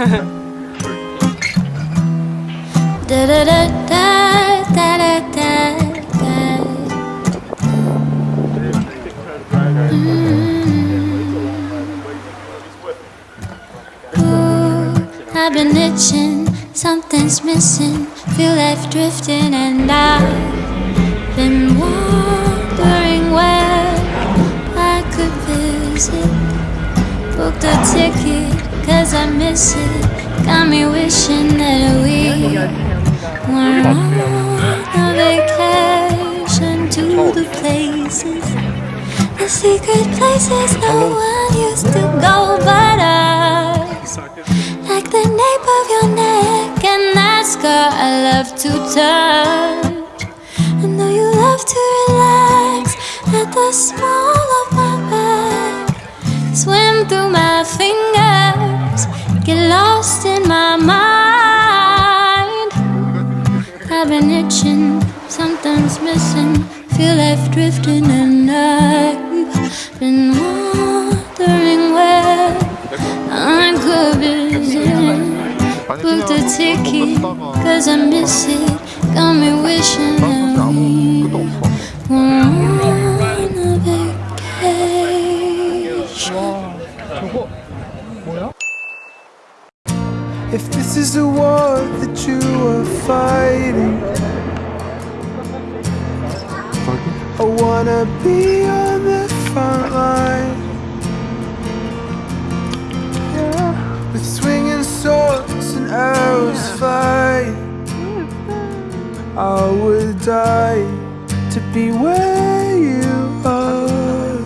Da da da da da da da. Ooh, mm. I've been itching, something's missing. Feel left drifting, and I've been cause I miss it. Got me wishing that we were on a vacation to the places, the secret places no one used to go but us. Like the nape of your neck and that scar I love to touch. I know you love to relax at the small I've been itching, something's missing. Feel left drifting, and I've been wondering where I could visit. Booked a ticket, cause I miss it. Got me wishing that on a vacation. If this is the war that you are fighting, I wanna be on the front line. Yeah. With swinging swords and arrows flying, I would die to be where you are,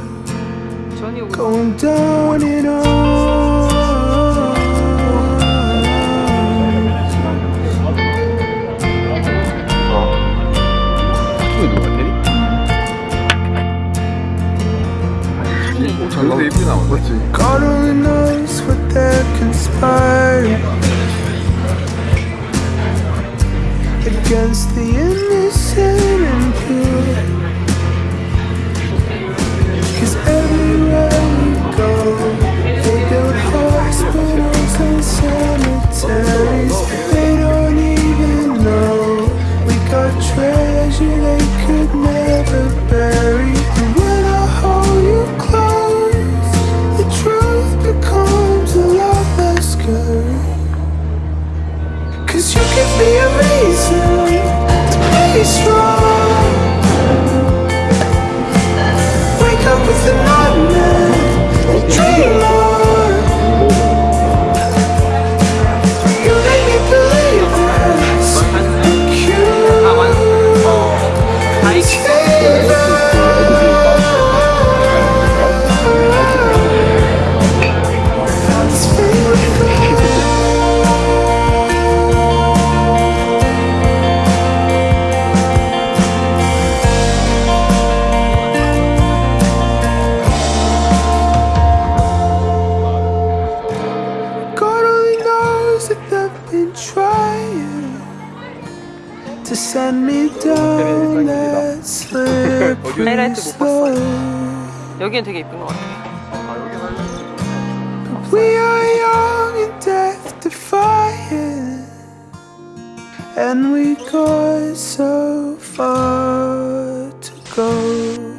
going down in arms. 오, 잘 나오네. 예쁘게 나와. 맞지? to send me down that slippery 하이라이트 못 봤어요. slope. 여기는 되게 이쁜 것 같아요. We are young and death defying, and we got so far to go.